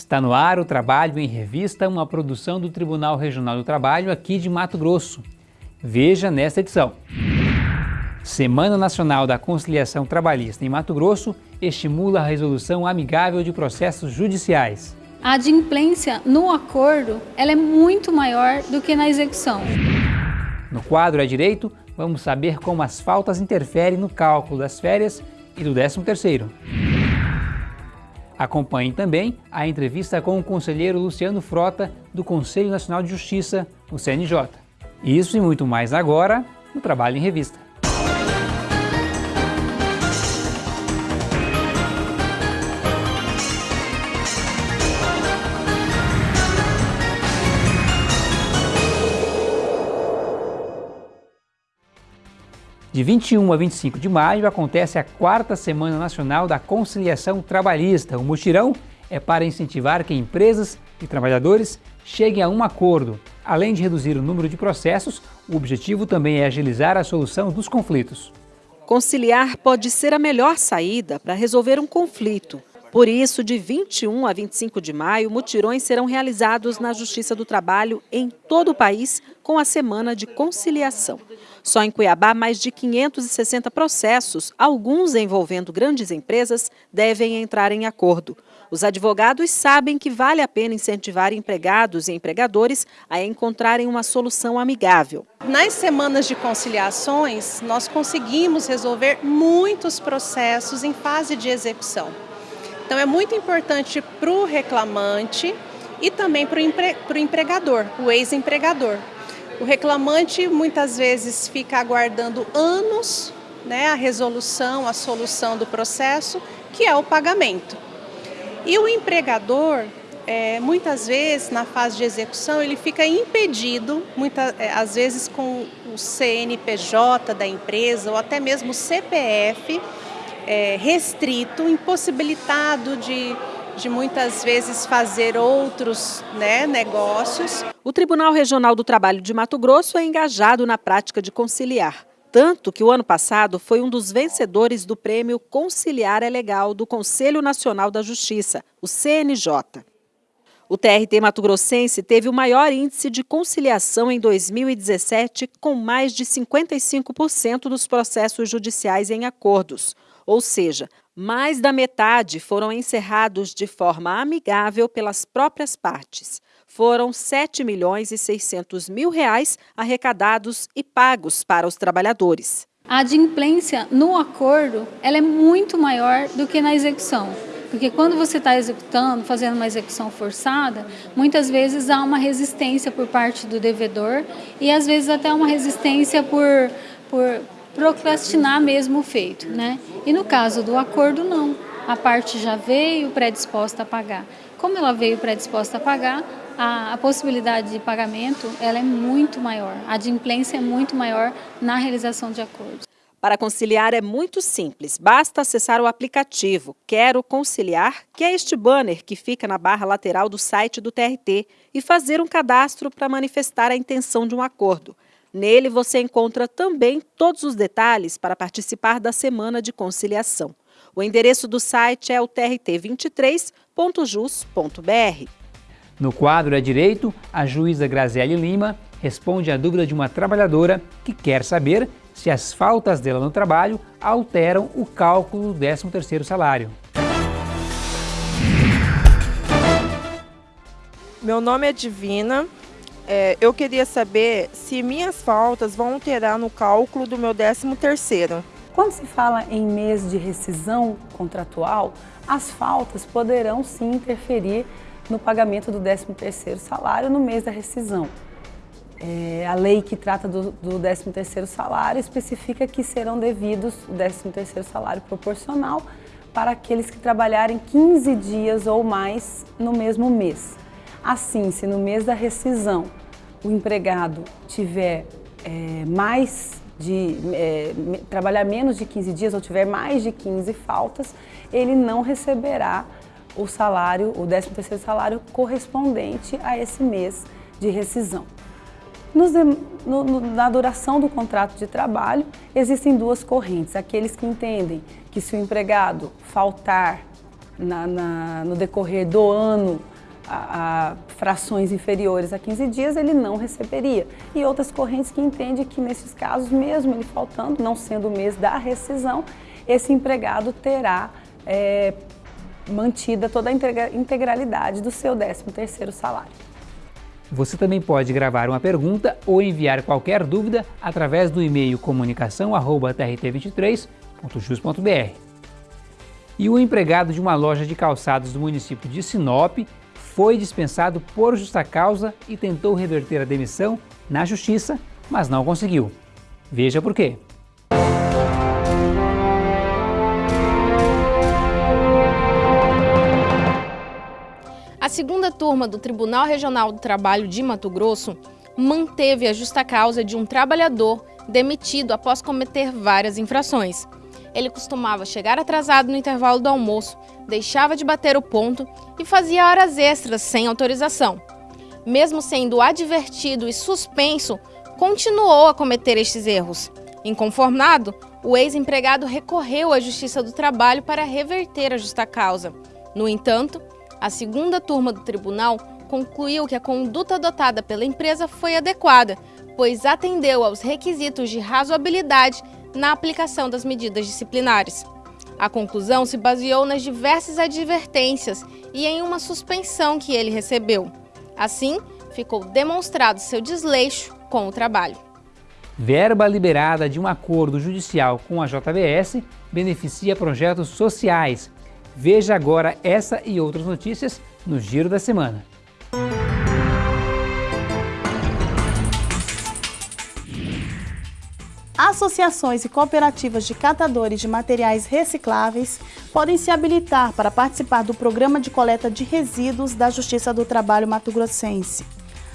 Está no ar o Trabalho em Revista, uma produção do Tribunal Regional do Trabalho aqui de Mato Grosso. Veja nesta edição. Semana Nacional da Conciliação Trabalhista em Mato Grosso estimula a resolução amigável de processos judiciais. A adimplência no acordo ela é muito maior do que na execução. No quadro a direito, vamos saber como as faltas interferem no cálculo das férias e do 13º. Acompanhe também a entrevista com o conselheiro Luciano Frota, do Conselho Nacional de Justiça, o CNJ. Isso e muito mais agora no Trabalho em Revista. De 21 a 25 de maio acontece a quarta Semana Nacional da Conciliação Trabalhista. O mutirão é para incentivar que empresas e trabalhadores cheguem a um acordo. Além de reduzir o número de processos, o objetivo também é agilizar a solução dos conflitos. Conciliar pode ser a melhor saída para resolver um conflito. Por isso, de 21 a 25 de maio, mutirões serão realizados na Justiça do Trabalho em todo o país com a Semana de Conciliação. Só em Cuiabá, mais de 560 processos, alguns envolvendo grandes empresas, devem entrar em acordo. Os advogados sabem que vale a pena incentivar empregados e empregadores a encontrarem uma solução amigável. Nas semanas de conciliações, nós conseguimos resolver muitos processos em fase de execução. Então é muito importante para o reclamante e também para o empre empregador, o ex-empregador. O reclamante muitas vezes fica aguardando anos né, a resolução, a solução do processo, que é o pagamento. E o empregador, é, muitas vezes, na fase de execução, ele fica impedido, muitas, é, às vezes com o CNPJ da empresa ou até mesmo o CPF, é, restrito, impossibilitado de, de muitas vezes fazer outros né, negócios. O Tribunal Regional do Trabalho de Mato Grosso é engajado na prática de conciliar. Tanto que o ano passado foi um dos vencedores do prêmio Conciliar é Legal do Conselho Nacional da Justiça, o CNJ. O TRT Mato Grossense teve o maior índice de conciliação em 2017, com mais de 55% dos processos judiciais em acordos. Ou seja, mais da metade foram encerrados de forma amigável pelas próprias partes. Foram 7 milhões e 600 mil reais arrecadados e pagos para os trabalhadores. A adimplência no acordo ela é muito maior do que na execução. Porque quando você está executando, fazendo uma execução forçada, muitas vezes há uma resistência por parte do devedor e às vezes até uma resistência por, por procrastinar mesmo o feito, né? E no caso do acordo, não. A parte já veio predisposta a pagar. Como ela veio predisposta a pagar, a, a, possibilidade de pagamento ela é muito maior, a adimplência é muito maior na realização de acordos. Para conciliar é muito simples, basta acessar o aplicativo Quero Conciliar, que é este banner que fica na barra lateral do site do TRT, e fazer um cadastro para manifestar a intenção de um acordo. Nele você encontra também todos os detalhes para participar da Semana de Conciliação. O endereço do site é o trt23.jus.br. No quadro é Direito, a juíza Graziele Lima responde à dúvida de uma trabalhadora que quer saber se as faltas dela no trabalho alteram o cálculo do 13º salário. Meu nome é Divina, é, eu queria saber se minhas faltas vão alterar no cálculo do meu 13 terceiro. Quando se fala em mês de rescisão contratual, as faltas poderão sim interferir no pagamento do 13 terceiro salário no mês da rescisão. É, a lei que trata do, do 13 terceiro salário especifica que serão devidos o 13 terceiro salário proporcional para aqueles que trabalharem 15 dias ou mais no mesmo mês. Assim, se no mês da rescisão o empregado tiver é, mais de é, trabalhar menos de 15 dias ou tiver mais de 15 faltas, ele não receberá o salário, o 13º salário correspondente a esse mês de rescisão. Nos, no, no, na duração do contrato de trabalho, existem duas correntes. Aqueles que entendem que se o empregado faltar na, na, no decorrer do ano a, frações inferiores a 15 dias, ele não receberia. E outras correntes que entendem que nesses casos, mesmo ele faltando, não sendo o mês da rescisão, esse empregado terá é, mantida toda a integralidade do seu 13º salário. Você também pode gravar uma pergunta ou enviar qualquer dúvida através do e-mail comunicação@trt23.jus.br. E o empregado de uma loja de calçados do município de Sinop foi dispensado por justa causa e tentou reverter a demissão na justiça, mas não conseguiu. Veja por quê. A segunda turma do Tribunal Regional do Trabalho de Mato Grosso manteve a justa causa de um trabalhador demitido após cometer várias infrações. Ele costumava chegar atrasado no intervalo do almoço, deixava de bater o ponto e fazia horas extras sem autorização. Mesmo sendo advertido e suspenso, continuou a cometer estes erros. Inconformado, o ex-empregado recorreu à Justiça do Trabalho para reverter a justa causa. No entanto, a segunda turma do tribunal concluiu que a conduta adotada pela empresa foi adequada, pois atendeu aos requisitos de razoabilidade na aplicação das medidas disciplinares. A conclusão se baseou nas diversas advertências e em uma suspensão que ele recebeu. Assim, ficou demonstrado seu desleixo com o trabalho. Verba liberada de um acordo judicial com a JBS beneficia projetos sociais. Veja agora essa e outras notícias no Giro da Semana. Associações e cooperativas de catadores de materiais recicláveis podem se habilitar para participar do programa de coleta de resíduos da Justiça do Trabalho Mato Grossense.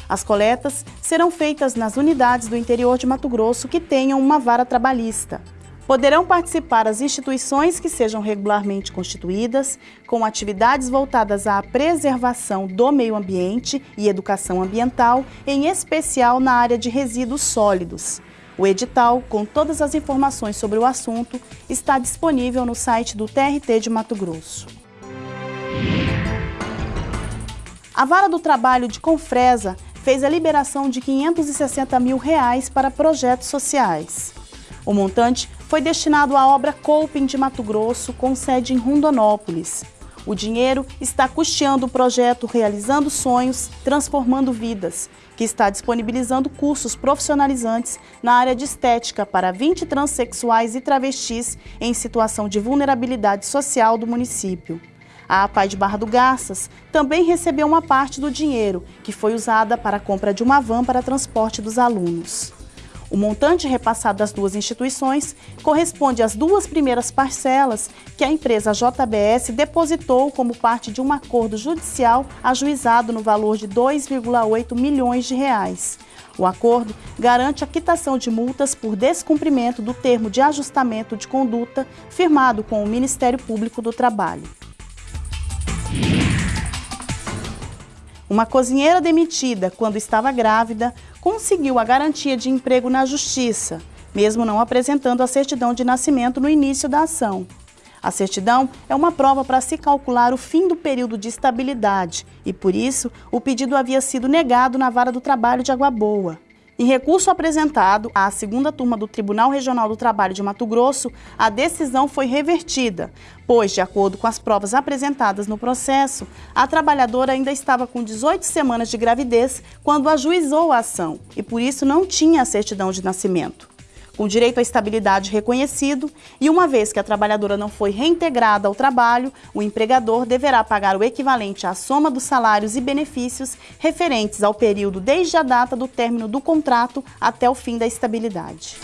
As coletas serão feitas nas unidades do interior de Mato Grosso que tenham uma vara trabalhista. Poderão participar as instituições que sejam regularmente constituídas, com atividades voltadas à preservação do meio ambiente e educação ambiental, em especial na área de resíduos sólidos. O edital, com todas as informações sobre o assunto, está disponível no site do TRT de Mato Grosso. A Vara do Trabalho de Confresa fez a liberação de 560 mil reais para projetos sociais. O montante foi destinado à obra Coping de Mato Grosso, com sede em Rondonópolis. O dinheiro está custeando o projeto Realizando Sonhos, Transformando Vidas, que está disponibilizando cursos profissionalizantes na área de estética para 20 transexuais e travestis em situação de vulnerabilidade social do município. A APAI de Barra do Garças também recebeu uma parte do dinheiro, que foi usada para a compra de uma van para transporte dos alunos. O montante repassado às duas instituições corresponde às duas primeiras parcelas que a empresa JBS depositou como parte de um acordo judicial ajuizado no valor de 2,8 milhões de reais. O acordo garante a quitação de multas por descumprimento do termo de ajustamento de conduta firmado com o Ministério Público do Trabalho. Uma cozinheira demitida quando estava grávida conseguiu a garantia de emprego na Justiça, mesmo não apresentando a certidão de nascimento no início da ação. A certidão é uma prova para se calcular o fim do período de estabilidade e, por isso, o pedido havia sido negado na Vara do Trabalho de Água Boa. Em recurso apresentado à segunda turma do Tribunal Regional do Trabalho de Mato Grosso, a decisão foi revertida, pois, de acordo com as provas apresentadas no processo, a trabalhadora ainda estava com 18 semanas de gravidez quando ajuizou a ação e, por isso, não tinha a certidão de nascimento com direito à estabilidade reconhecido, e uma vez que a trabalhadora não foi reintegrada ao trabalho, o empregador deverá pagar o equivalente à soma dos salários e benefícios referentes ao período desde a data do término do contrato até o fim da estabilidade.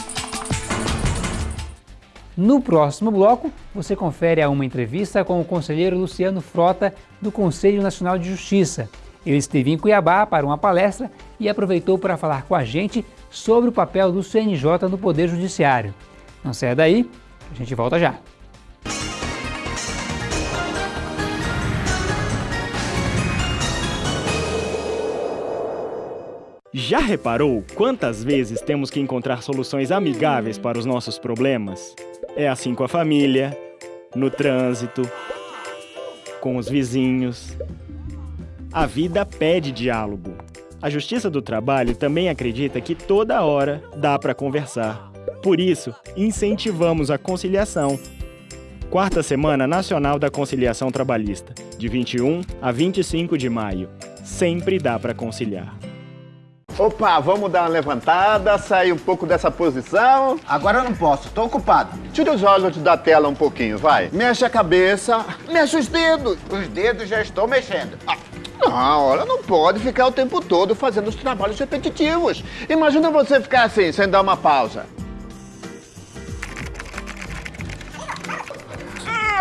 No próximo bloco, você confere a uma entrevista com o conselheiro Luciano Frota, do Conselho Nacional de Justiça. Ele esteve em Cuiabá para uma palestra e aproveitou para falar com a gente sobre o papel do CNJ no Poder Judiciário. Não saia daí, a gente volta já. Já reparou quantas vezes temos que encontrar soluções amigáveis para os nossos problemas? É assim com a família, no trânsito, com os vizinhos. A vida pede diálogo. A Justiça do Trabalho também acredita que toda hora dá para conversar. Por isso, incentivamos a conciliação. Quarta Semana Nacional da Conciliação Trabalhista, de 21 a 25 de maio. Sempre dá para conciliar. Opa, vamos dar uma levantada, sair um pouco dessa posição. Agora eu não posso, tô ocupado. Tira os olhos da tela um pouquinho, vai. Mexe a cabeça, mexe os dedos. Os dedos já estou mexendo. Ah. Não, olha, não pode ficar o tempo todo fazendo os trabalhos repetitivos. Imagina você ficar assim, sem dar uma pausa.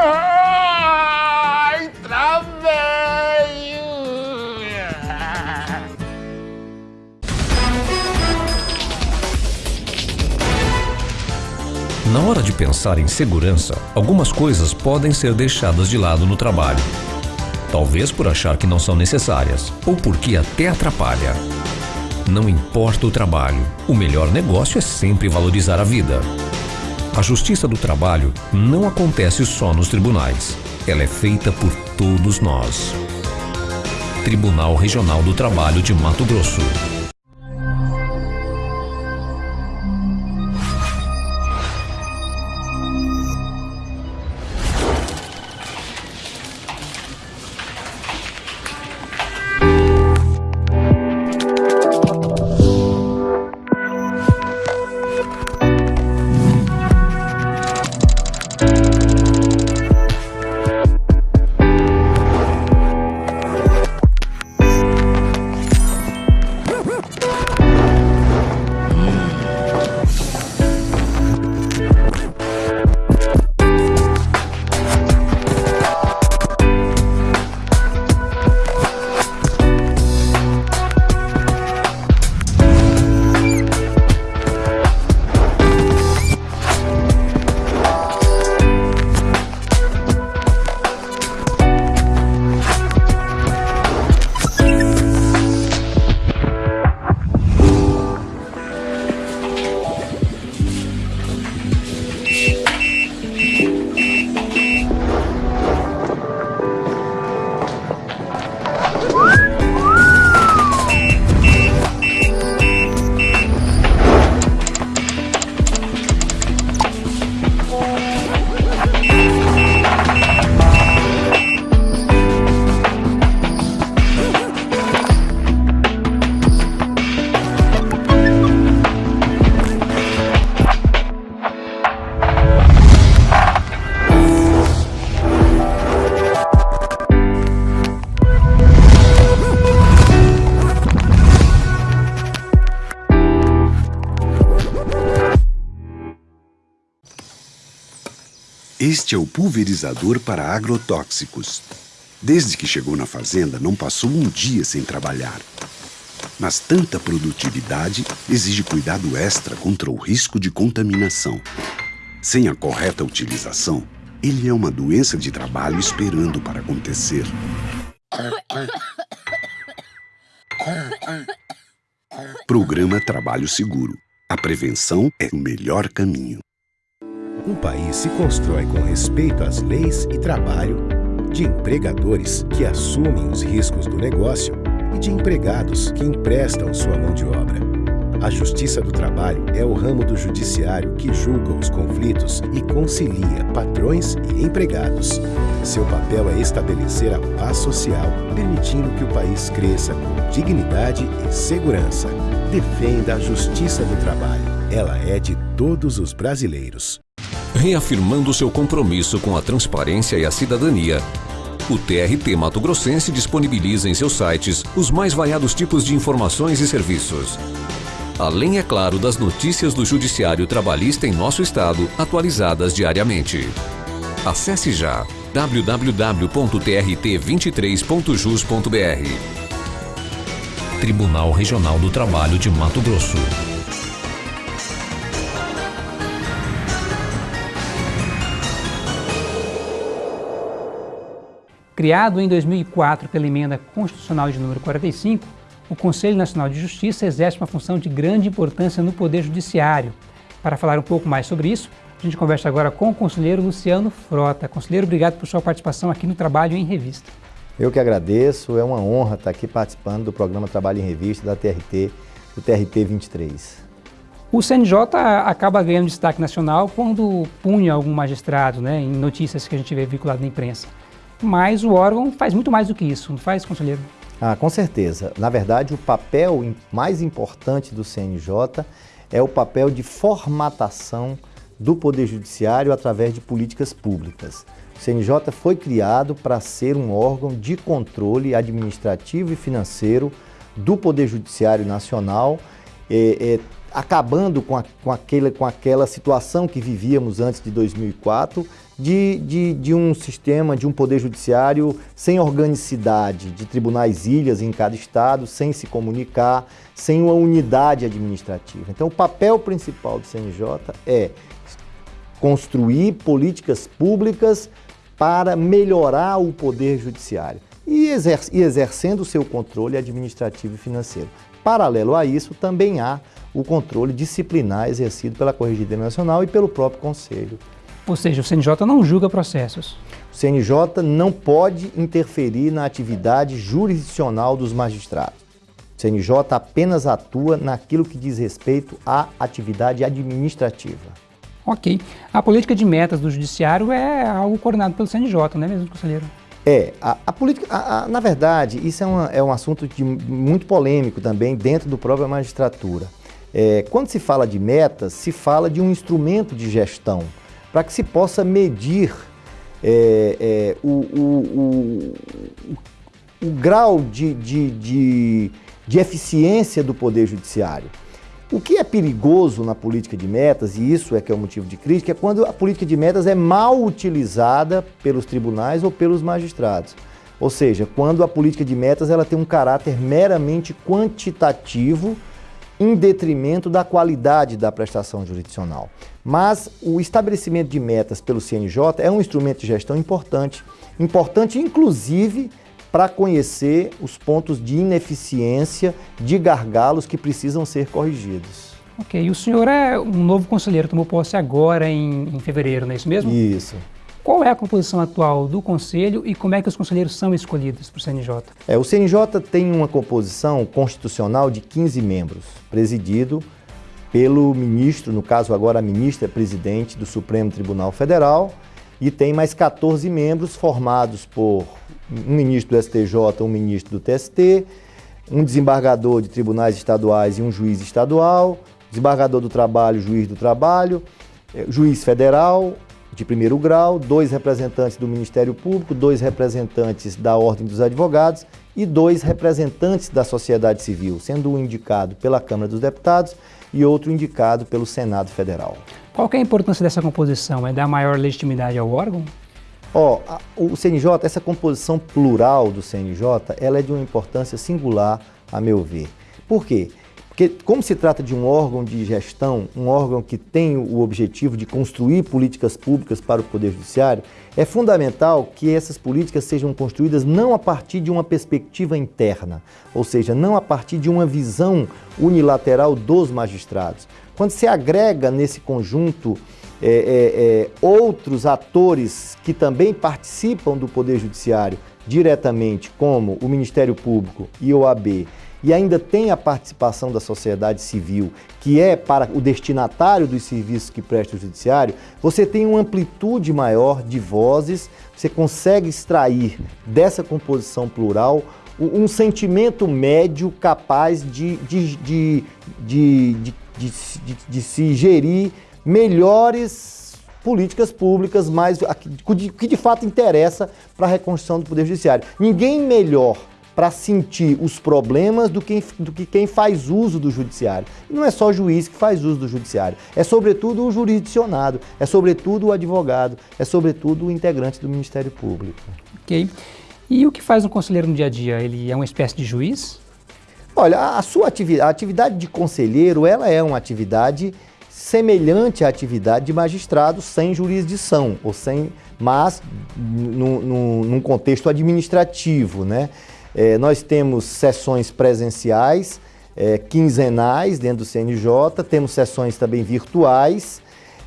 Ai, travei! Na hora de pensar em segurança, algumas coisas podem ser deixadas de lado no trabalho. Talvez por achar que não são necessárias, ou porque até atrapalha. Não importa o trabalho, o melhor negócio é sempre valorizar a vida. A justiça do trabalho não acontece só nos tribunais. Ela é feita por todos nós. Tribunal Regional do Trabalho de Mato Grosso. Este é o pulverizador para agrotóxicos. Desde que chegou na fazenda, não passou um dia sem trabalhar. Mas tanta produtividade exige cuidado extra contra o risco de contaminação. Sem a correta utilização, ele é uma doença de trabalho esperando para acontecer. Programa Trabalho Seguro. A prevenção é o melhor caminho. Um país se constrói com respeito às leis e trabalho, de empregadores que assumem os riscos do negócio e de empregados que emprestam sua mão de obra. A Justiça do Trabalho é o ramo do judiciário que julga os conflitos e concilia patrões e empregados. Seu papel é estabelecer a paz social, permitindo que o país cresça com dignidade e segurança. Defenda a Justiça do Trabalho. Ela é de todos os brasileiros. Reafirmando seu compromisso com a transparência e a cidadania, o TRT Mato Grossense disponibiliza em seus sites os mais variados tipos de informações e serviços. Além, é claro, das notícias do Judiciário Trabalhista em nosso estado, atualizadas diariamente. Acesse já www.trt23.jus.br Tribunal Regional do Trabalho de Mato Grosso. Criado em 2004 pela Emenda Constitucional de número 45, o Conselho Nacional de Justiça exerce uma função de grande importância no Poder Judiciário. Para falar um pouco mais sobre isso, A gente conversa agora com o conselheiro Luciano Frota. Conselheiro, obrigado por sua participação aqui no Trabalho em Revista. Eu que agradeço, é uma honra estar aqui participando do programa Trabalho em Revista da TRT, do TRT 23. O CNJ acaba ganhando destaque nacional quando punha algum magistrado, né, em notícias que a gente vê vinculado na imprensa. Mas o órgão faz muito mais do que isso, não faz, conselheiro? Ah, com certeza. Na verdade, o papel mais importante do CNJ é o papel de formatação do Poder Judiciário através de políticas públicas. O CNJ foi criado para ser um órgão de controle administrativo e financeiro do Poder Judiciário Nacional, é, é, acabando com, a, com, com aquela situação que vivíamos antes de 2004, de, de, de, um sistema, de um poder judiciário sem organicidade, de tribunais ilhas em cada estado, sem se comunicar, sem uma unidade administrativa. Então, o papel principal do CNJ é construir políticas públicas para melhorar o poder judiciário e, exer e exercendo o seu controle administrativo e financeiro. Paralelo a isso, também há o controle disciplinar exercido pela Corregedoria Nacional e pelo próprio Conselho. Ou seja, o CNJ não julga processos. O CNJ não pode interferir na atividade jurisdicional dos magistrados. O CNJ apenas atua naquilo que diz respeito à atividade administrativa. Ok. A política de metas do Judiciário é algo coordenado pelo CNJ, não é mesmo, conselheiro? É, a, a política, a, a, na verdade, isso é, uma, é um assunto de, muito polêmico também dentro do própria magistratura. É, quando se fala de metas, se fala de um instrumento de gestão para que se possa medir é, é, o, o, o, o, grau de, de, de, de eficiência do Poder Judiciário. O que é perigoso na política de metas, e isso é que é o motivo de crítica, é quando a política de metas é mal utilizada pelos tribunais ou pelos magistrados. Ou seja, quando a política de metas ela tem um caráter meramente quantitativo em detrimento da qualidade da prestação jurisdicional. Mas o estabelecimento de metas pelo CNJ é um instrumento de gestão importante, importante inclusive para conhecer os pontos de ineficiência, de gargalos que precisam ser corrigidos. Ok, e o senhor é um novo conselheiro, tomou posse agora em, em fevereiro, não é isso mesmo? Isso. Qual é a composição atual do Conselho e como é que os conselheiros são escolhidos para o CNJ? É, o CNJ tem uma composição constitucional de 15 membros, presidido pelo ministro, no caso agora a ministra presidente do Supremo Tribunal Federal, e tem mais 14 membros formados por um ministro do STJ, um ministro do TST, um desembargador de tribunais estaduais e um juiz estadual, desembargador do trabalho, juiz do trabalho, eh, juiz federal de primeiro grau, dois representantes do Ministério Público, dois representantes da Ordem dos Advogados e dois representantes da sociedade civil, sendo um indicado pela Câmara dos Deputados e outro indicado pelo Senado Federal. Qual é a importância dessa composição? É dar maior legitimidade ao órgão? Ó, oh, o CNJ, essa composição plural do CNJ, ela é de uma importância singular, a meu ver. Por quê? Porque como se trata de um órgão de gestão, um órgão que tem o objetivo de construir políticas públicas para o Poder Judiciário, é fundamental que essas políticas sejam construídas não a partir de uma perspectiva interna, ou seja, não a partir de uma visão unilateral dos magistrados. Quando se agrega nesse conjunto é, é, é, outros atores que também participam do Poder Judiciário diretamente, como o Ministério Público e o OAB, e ainda tem a participação da sociedade civil, que é para o destinatário dos serviços que presta o judiciário, você tem uma amplitude maior de vozes, você consegue extrair dessa composição plural um sentimento médio capaz de, de, de, de, de, se gerir melhores políticas públicas, mais que de fato interessa para a reconstrução do Poder Judiciário. Ninguém melhor para sentir os problemas do que, do que quem faz uso do judiciário. E não é só o juiz que faz uso do judiciário, é sobretudo o jurisdicionado, é sobretudo o advogado, é sobretudo o integrante do Ministério Público. Ok. E o que faz um conselheiro no dia a dia? Ele é uma espécie de juiz? Olha, a sua atividade, a atividade de conselheiro, ela é uma atividade semelhante à atividade de magistrado sem jurisdição, ou sem, mas num contexto administrativo, né? É, nós temos sessões presenciais, é, quinzenais dentro do CNJ, temos sessões também virtuais,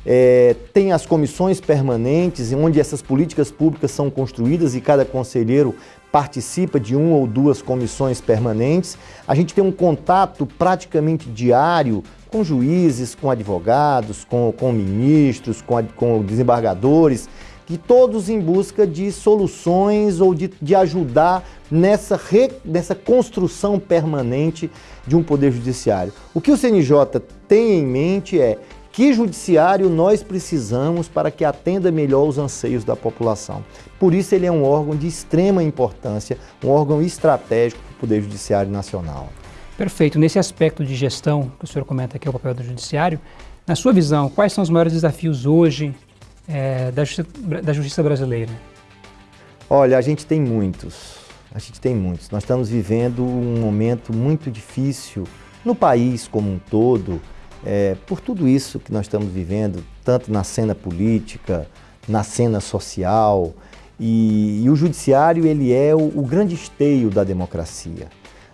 É, tem as comissões permanentes, onde essas políticas públicas são construídas e cada conselheiro participa de uma ou duas comissões permanentes. A gente tem um contato praticamente diário com juízes, com advogados, com, com ministros, com, com desembargadores, que todos em busca de soluções ou de, de ajudar nessa, re, nessa construção permanente de um poder judiciário. O que o CNJ tem em mente é que judiciário nós precisamos para que atenda melhor os anseios da população. Por isso ele é um órgão de extrema importância, um órgão estratégico para o Poder Judiciário Nacional. Perfeito. Nesse aspecto de gestão que o senhor comenta aqui, o papel do judiciário, na sua visão, quais são os maiores desafios hoje é, da, justiça, da justiça brasileira? Olha, a gente tem muitos. A gente tem muitos. Nós estamos vivendo um momento muito difícil no país como um todo, é, por tudo isso que nós estamos vivendo, tanto na cena política, na cena social, e, e o judiciário ele é o, o grande esteio da democracia.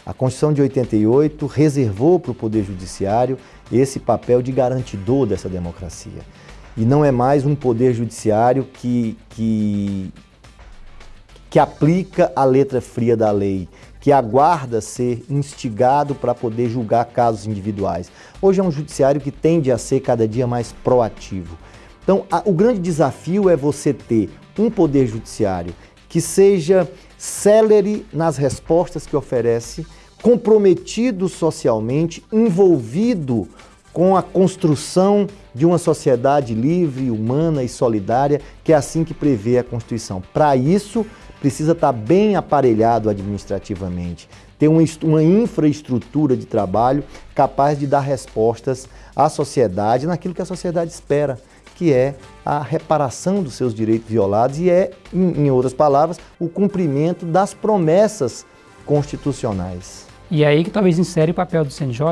A Constituição de 88 reservou para o Poder Judiciário esse papel de garantidor dessa democracia. E não é mais um Poder Judiciário que, que, que aplica a letra fria da lei, que aguarda ser instigado para poder julgar casos individuais. Hoje é um judiciário que tende a ser cada dia mais proativo. Então, a, o grande desafio é você ter um poder judiciário que seja célere nas respostas que oferece, comprometido socialmente, envolvido com a construção de uma sociedade livre, humana e solidária, que é assim que prevê a Constituição. Para isso, precisa estar bem aparelhado administrativamente, ter uma, infraestrutura de trabalho capaz de dar respostas à sociedade naquilo que a sociedade espera, que é a reparação dos seus direitos violados e é, em outras palavras, o cumprimento das promessas constitucionais. E é aí que talvez insere o papel do CNJ,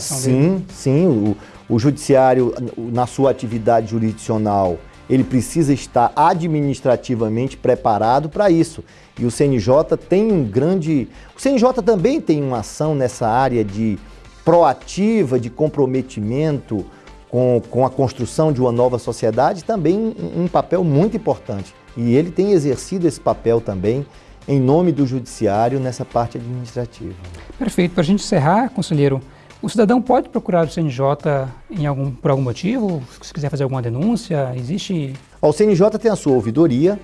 sim, dele? Sim, sim. O, o judiciário, na sua atividade jurisdicional, ele precisa estar administrativamente preparado para isso. E o CNJ tem um grande... O CNJ também tem uma ação nessa área de proativa, de comprometimento com, com a construção de uma nova sociedade, também um, um papel muito importante. E ele tem exercido esse papel também em nome do judiciário nessa parte administrativa. Perfeito. Para a gente encerrar, conselheiro, o cidadão pode procurar o CNJ em algum, por algum motivo? Se quiser fazer alguma denúncia, existe... O CNJ tem a sua ouvidoria,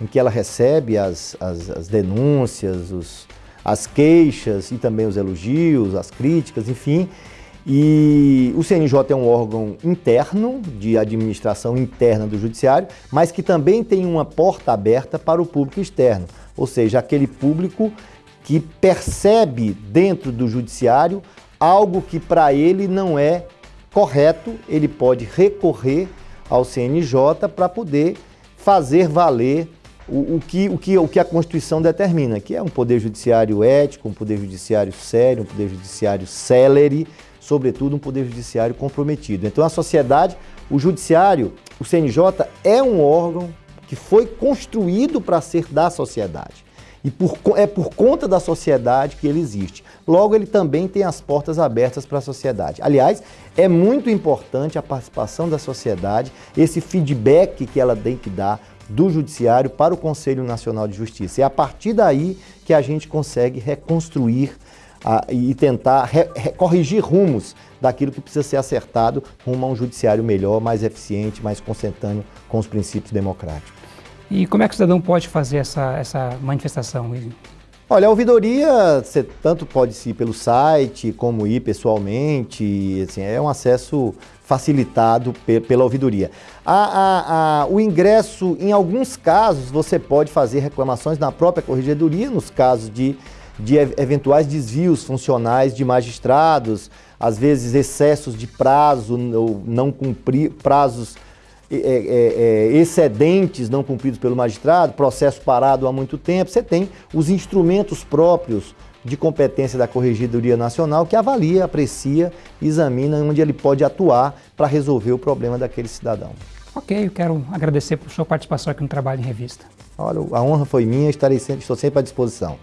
em que ela recebe as, as, as denúncias, os, as queixas e também os elogios, as críticas, enfim. E o CNJ é um órgão interno, de administração interna do Judiciário, mas que também tem uma porta aberta para o público externo, ou seja, aquele público que percebe dentro do Judiciário algo que para ele não é correto, ele pode recorrer ao CNJ para poder fazer valer o, o, que, o, que, o que a Constituição determina, que é um poder judiciário ético, um poder judiciário sério, um poder judiciário célere, sobretudo um poder judiciário comprometido. Então a sociedade, o judiciário, o CNJ é um órgão que foi construído para ser da sociedade. E por, é por conta da sociedade que ele existe. Logo, ele também tem as portas abertas para a sociedade. Aliás, é muito importante a participação da sociedade, esse feedback que ela tem que dar do Judiciário para o Conselho Nacional de Justiça. É a partir daí que a gente consegue reconstruir a, e tentar re, re, corrigir rumos daquilo que precisa ser acertado rumo a um judiciário melhor, mais eficiente, mais consentâneo com os princípios democráticos. E como é que o cidadão pode fazer essa, essa manifestação? Olha, a ouvidoria, você tanto pode ir pelo site, como ir pessoalmente, assim, é um acesso facilitado pe pela ouvidoria. A, a, a, o ingresso, em alguns casos, você pode fazer reclamações na própria corregedoria, nos casos de, de eventuais desvios funcionais de magistrados, às vezes excessos de prazo, ou não cumprir prazos é, é, excedentes não cumpridos pelo magistrado, processo parado há muito tempo, você tem os instrumentos próprios de competência da Corregedoria Nacional que avalia, aprecia, examina onde ele pode atuar para resolver o problema daquele cidadão. Ok, eu quero agradecer por sua participação aqui no Trabalho em Revista. Olha, a honra foi minha, estarei sempre, estou sempre à disposição.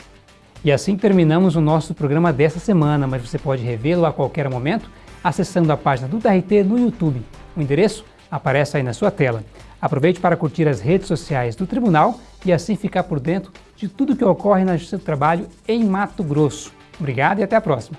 E assim terminamos o nosso programa desta semana, mas você pode revê-lo a qualquer momento acessando a página do TRT no YouTube. O endereço aparece aí na sua tela. Aproveite para curtir as redes sociais do Tribunal e assim ficar por dentro de tudo que ocorre na Justiça do Trabalho em Mato Grosso. Obrigado e até a próxima.